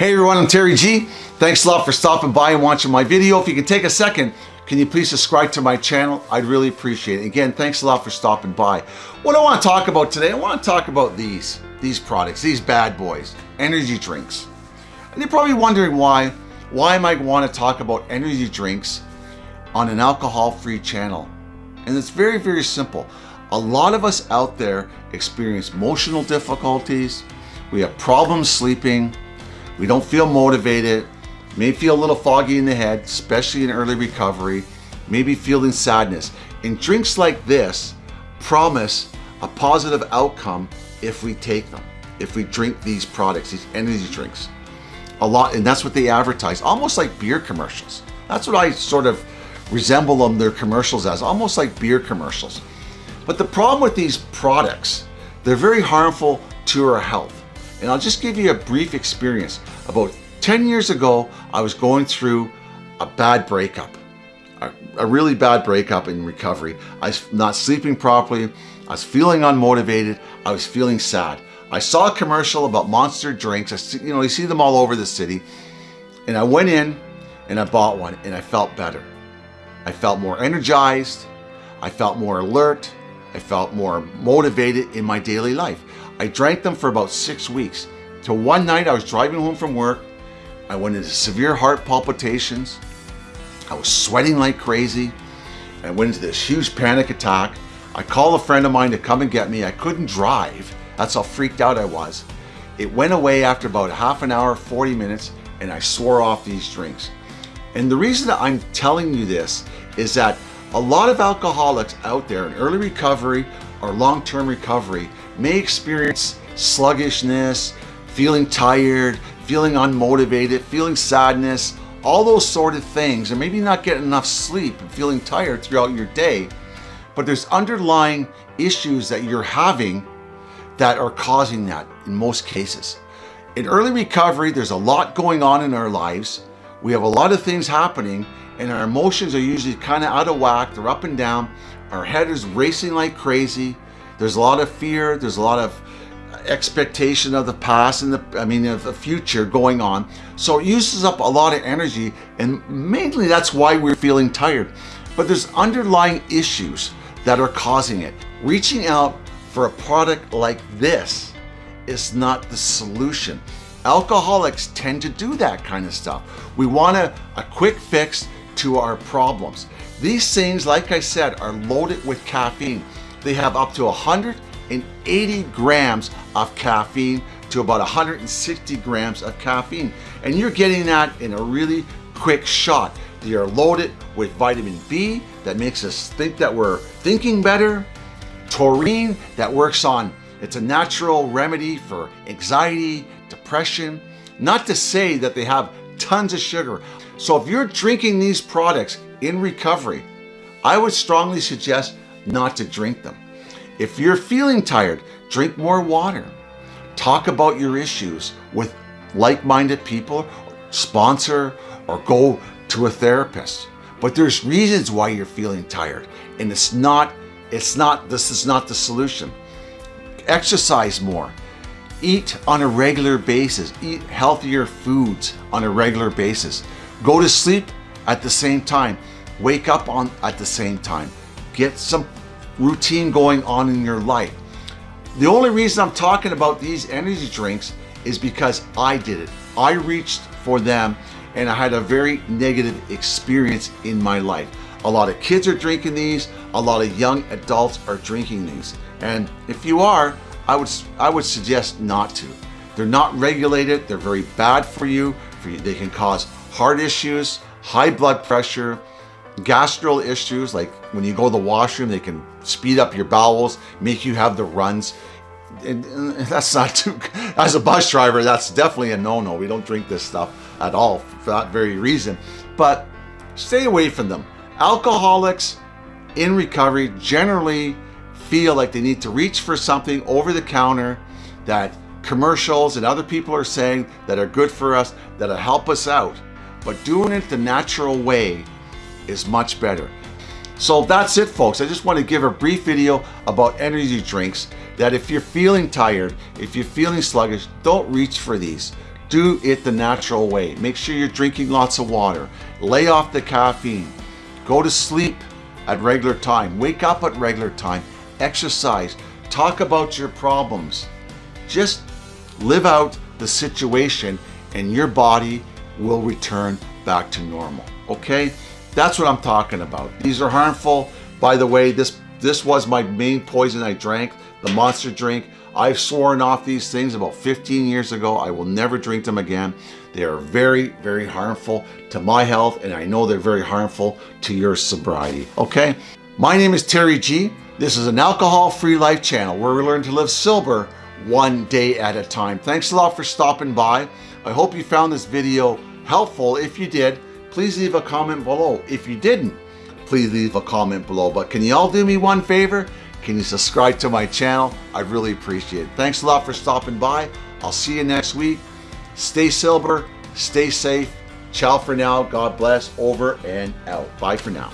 Hey everyone, I'm Terry G. Thanks a lot for stopping by and watching my video. If you can take a second, can you please subscribe to my channel? I'd really appreciate it. Again, thanks a lot for stopping by. What I want to talk about today, I want to talk about these, these products, these bad boys, energy drinks. And you're probably wondering why, why am I want to talk about energy drinks on an alcohol-free channel? And it's very, very simple. A lot of us out there experience emotional difficulties. We have problems sleeping. We don't feel motivated. May feel a little foggy in the head, especially in early recovery. Maybe feeling sadness. And drinks like this promise a positive outcome if we take them. If we drink these products, these energy drinks. A lot, and that's what they advertise. Almost like beer commercials. That's what I sort of resemble them, their commercials as. Almost like beer commercials. But the problem with these products, they're very harmful to our health. And I'll just give you a brief experience. About 10 years ago, I was going through a bad breakup, a, a really bad breakup in recovery. I was not sleeping properly. I was feeling unmotivated. I was feeling sad. I saw a commercial about monster drinks. I see, you know, you see them all over the city. And I went in and I bought one and I felt better. I felt more energized. I felt more alert. I felt more motivated in my daily life. I drank them for about six weeks. Till one night I was driving home from work. I went into severe heart palpitations. I was sweating like crazy. I went into this huge panic attack. I called a friend of mine to come and get me. I couldn't drive. That's how freaked out I was. It went away after about half an hour, 40 minutes, and I swore off these drinks. And the reason that I'm telling you this is that a lot of alcoholics out there in early recovery or long-term recovery may experience sluggishness, feeling tired, feeling unmotivated, feeling sadness, all those sort of things, and maybe not getting enough sleep and feeling tired throughout your day. But there's underlying issues that you're having that are causing that in most cases. In early recovery, there's a lot going on in our lives. We have a lot of things happening and our emotions are usually kind of out of whack. They're up and down. Our head is racing like crazy. There's a lot of fear. There's a lot of expectation of the past and the, I mean, of the future going on. So it uses up a lot of energy and mainly that's why we're feeling tired. But there's underlying issues that are causing it. Reaching out for a product like this is not the solution. Alcoholics tend to do that kind of stuff. We want a, a quick fix to our problems. These things, like I said, are loaded with caffeine. They have up to 180 grams of caffeine to about 160 grams of caffeine. And you're getting that in a really quick shot. They are loaded with vitamin B that makes us think that we're thinking better. Taurine that works on, it's a natural remedy for anxiety, depression. Not to say that they have tons of sugar. So if you're drinking these products in recovery, I would strongly suggest not to drink them. If you're feeling tired, drink more water. Talk about your issues with like-minded people, sponsor, or go to a therapist. But there's reasons why you're feeling tired and it's not, it's not, this is not the solution. Exercise more. Eat on a regular basis. Eat healthier foods on a regular basis. Go to sleep at the same time. Wake up on at the same time. Get some routine going on in your life. The only reason I'm talking about these energy drinks is because I did it. I reached for them and I had a very negative experience in my life. A lot of kids are drinking these. A lot of young adults are drinking these. And if you are, I would, I would suggest not to. They're not regulated. They're very bad for you. For you. They can cause heart issues, high blood pressure, gastro issues, like when you go to the washroom, they can speed up your bowels, make you have the runs. And that's not too, as a bus driver, that's definitely a no-no. We don't drink this stuff at all for that very reason. But stay away from them. Alcoholics in recovery generally feel like they need to reach for something over the counter that commercials and other people are saying that are good for us, that'll help us out. But doing it the natural way is much better. So that's it folks. I just want to give a brief video about energy drinks that if you're feeling tired, if you're feeling sluggish, don't reach for these. do it the natural way. Make sure you're drinking lots of water. Lay off the caffeine. Go to sleep at regular time. Wake up at regular time. Exercise. Talk about your problems. Just live out the situation and your body will return back to normal. Okay? That's what I'm talking about. These are harmful. By the way, this this was my main poison I drank, the monster drink. I've sworn off these things about 15 years ago. I will never drink them again. They are very, very harmful to my health, and I know they're very harmful to your sobriety. Okay? My name is Terry G. This is an alcohol-free life channel where we learn to live sober one day at a time. Thanks a lot for stopping by. I hope you found this video helpful. If you did, please leave a comment below. If you didn't, please leave a comment below. But can you all do me one favor? Can you subscribe to my channel? I really appreciate it. Thanks a lot for stopping by. I'll see you next week. Stay sober, stay safe. Ciao for now. God bless. Over and out. Bye for now.